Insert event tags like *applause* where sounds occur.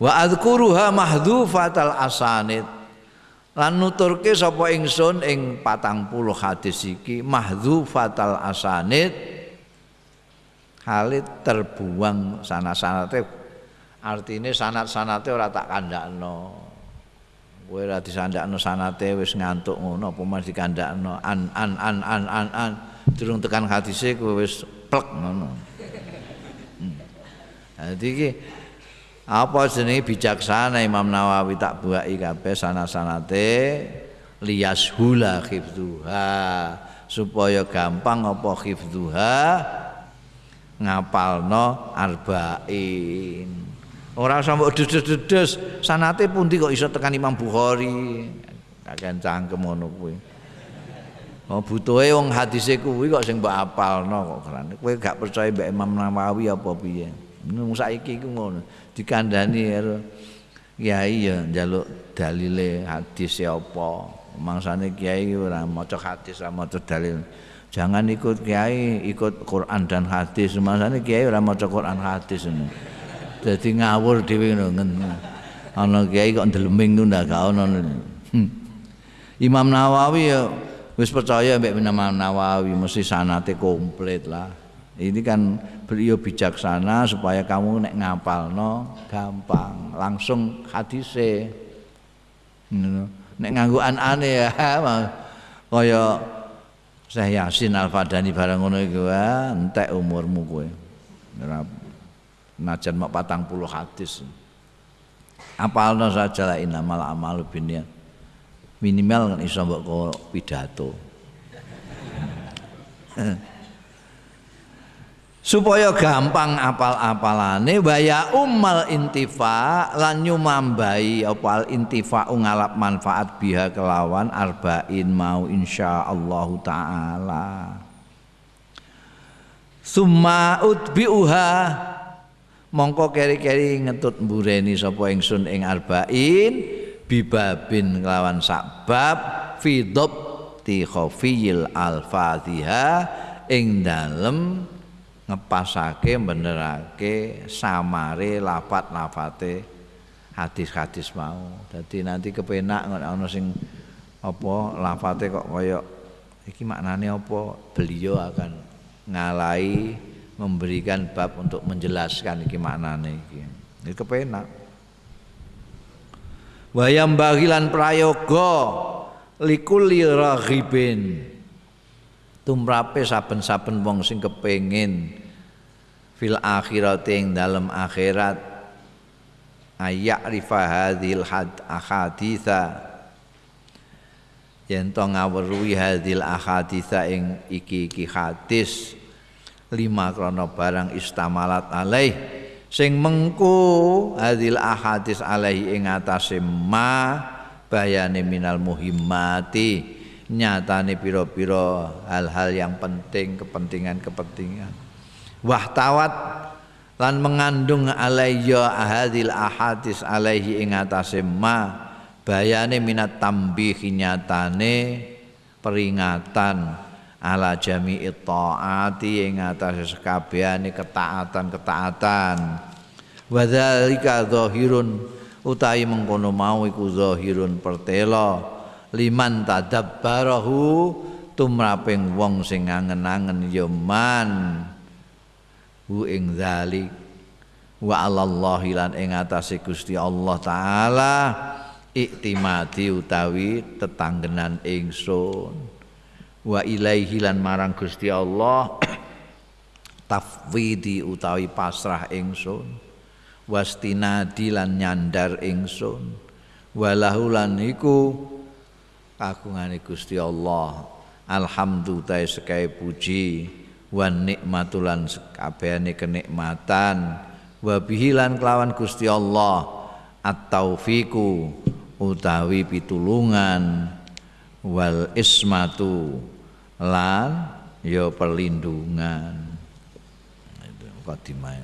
wa adzkuruha mahdhufatal asanid. Lan nuturke sapa ingsun ing 40 hadis iki mahdhufatal asanid halit terbuang sana-sanate artine sanat-sanate ora tak kandakno. Kowe ora disandakno sanate wis ngantuk ngono apa mas dikandakno. An an an an an an. Durung tekan hadise kowe wis plek ngono. Hmm. Jadi iki apa jenenge bijaksana Imam Nawawi tak buai kabeh sana-sanate lias hula khifduha supaya gampang apa khifduha ngapalno arba'in usah mbok dedes-dedes, sanate pundi kok iso tekan Imam Bukhari. Kakean cangkem ngono kuwi. Oh butuhe wong hadise kuwi kok sing mbok apalno kok keren. Kowe gak percaya mbek Imam Nawawi apa piye? Nung saiki ku ngono. Dikandani karo kiai ya njaluk dalile hadis e apa. Mangsane kiai ora maca hadis, ora maca dalil. Jangan ikut kiai, ikut Quran dan hadis. Mangsane kiai ora maca Quran hadis ngono. Dadi ngawur dhewe ngono. Ana kiai kok ndeleming ku ndak ono. Hmm. Imam Nawawi ya wis percaya mbek Imam Nawawi mesti sanate komplit lah. Ini kan beliau bijaksana supaya kamu nek ngapalno gampang, langsung hadise. Nek nganggo anane ya *laughs* kaya Syekh Yasin Al-Fadani barang ngono iku entek umurmu. Ora najan mak patang puluh hadis. Apalno saja lah inamal amalu biniat minimal kan iso mbok pidato *laughs* supaya gampang apal-apalane waya ummal intifa lan nyumambai apa al intifa ngalap manfaat biha kelawan arba'in mau insyaallah taala. Summa utbiuha mongko keri-keri ngetut mbureni sapa ingsun ing arba'in bibabin kelawan sakbab fi ti khafiyil al-fatihah ing dalem ngepasake benerake samare lafat-lafate hadis-hadis mau. Dadi nanti kepenak ana sing apa lafate kok kaya iki maknane apa? Beliau akan ngalai memberikan bab untuk menjelaskan iki maknane iki. Iki kepenak. Wayam bagilan prayoga likulli raghibin. Tumrape saben-saben wong sing kepengin fil akhirat ing dalam akhirat. Ayak rifa hadil had ahaditha. Yen to ngawruhi hadil ahaditha ing iki-iki hadis. Lima krono barang istamalat alaih. Sing mengku hadil ahadis alaih ing atase ma bayane minal muhimmati. Nyatane piro-piro hal-hal yang penting kepentingan-kepentingan wahtawat lan mengandung alayya hadil ahadis alaihi ing atase ma bayane minat tambih nyatane peringatan ala jami'i taati ing atas sekabehane ketaatan-ketaatan. Wa dzalika zahirun utahi mengkono mau iku zahirun pertelo liman tadabbarahu tumraping wong sing angen-angen ya man hu ing zalik. Wa alallahi lan ing atase Gusti Allah taala iktimati utawi tetanggenan ingsun. Wa ilaihi lan marang Gusti Allah *clears throat* tafwidi utawi pasrah ingsun. Wastinadi lan nyandar ingsun. Walahu lan iku kagungane Gusti Allah. Alhamdulillah sekai puji wan nikmatulan sekabehane kenikmatan wa bihilan kelawan Gusti Allah at-taufiku utawi pitulungan. Wal ismatu lan ya perlindungan itu kadimah